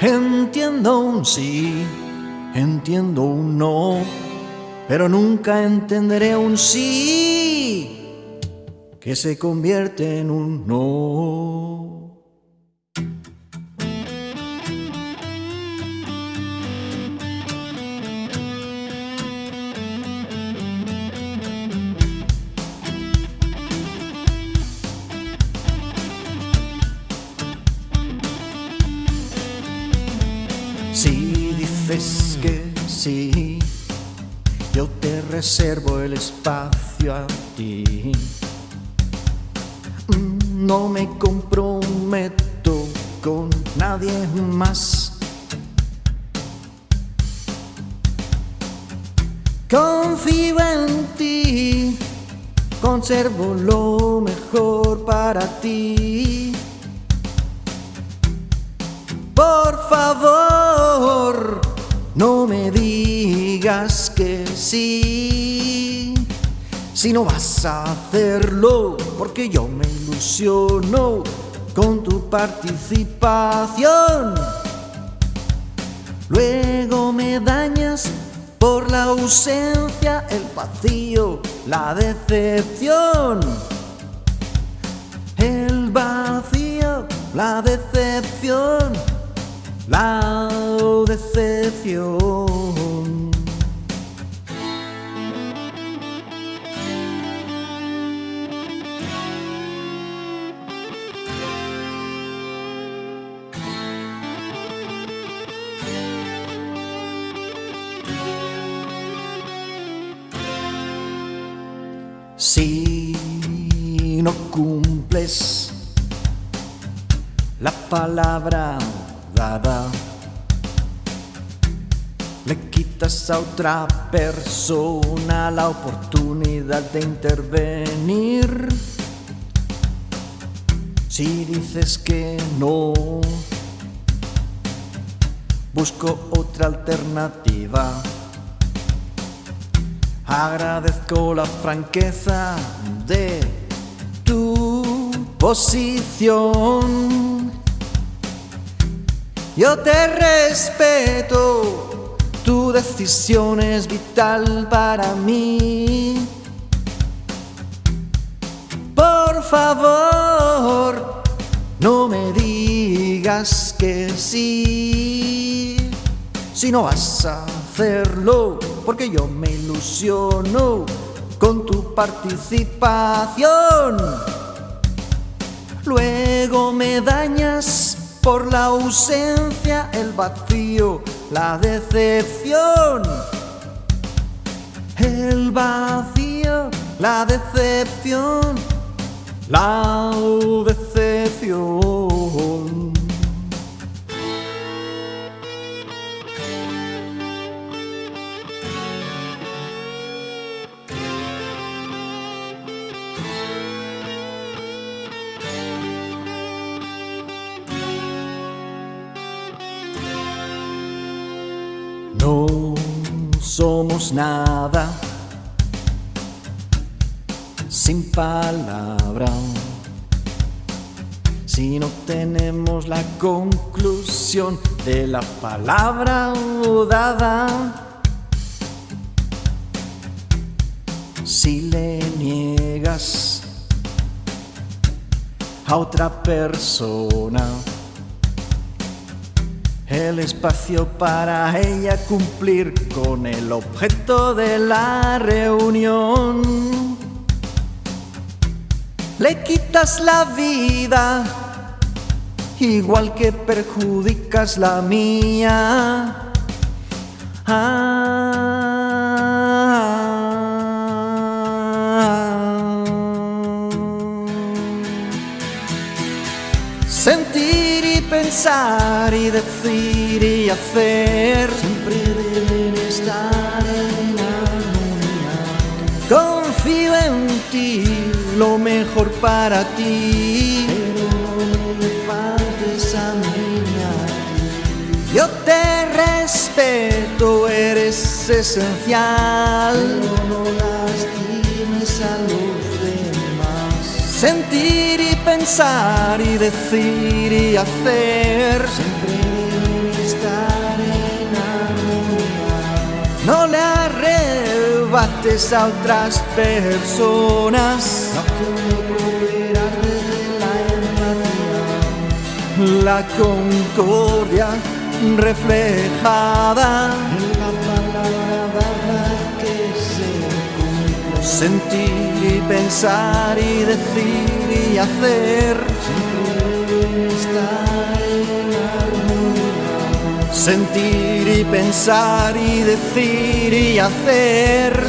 Entiendo un sí, entiendo un no, pero nunca entenderé un sí que se convierte en un no. Que sí, yo te reservo el espacio a ti. Mm, No me comprometo con nadie más. Confío en ti, conservo lo mejor para ti. Por favor, no me digas que sí. Si no vas a hacerlo, porque yo me ilusiono con tu participación. Luego me dañas por la ausencia, el vacío, la decepción. El vacío, la decepción, la decepción. Si no cumples la palabra le quitas a otra persona la oportunidad de intervenir. Si dices que no, busco otra alternativa. Agradezco la franqueza de tu posición. Yo te respeto, tu decisión es vital para mí. Por favor, no me digas que sí. Si no vas a hacerlo, porque yo me ilusiono con tu participación. Luego me dañas por la ausencia, el vacío, la decepción. El vacío, la decepción, la somos nada. Sin palabra. Si no tenemos la conclusión de la palabra dada, si le niegas a otra persona, el espacio para ella cumplir con el objeto de la reunión. Le quitas la vida, igual que perjudicas la mía. Sentir pensar y decir y hacer siempre deben estar en armonía. Confío en ti, lo mejor para ti, pero no me faltes a mí. Yo te respeto, eres esencial, pero no lastimes a los demás. Sentir y pensar y decir y hacer. Siempre estar en armonía. No le arrebates a otras personas. La concordia reflejada. Sentir y pensar y decir y hacer. Sentir y pensar y decir y hacer.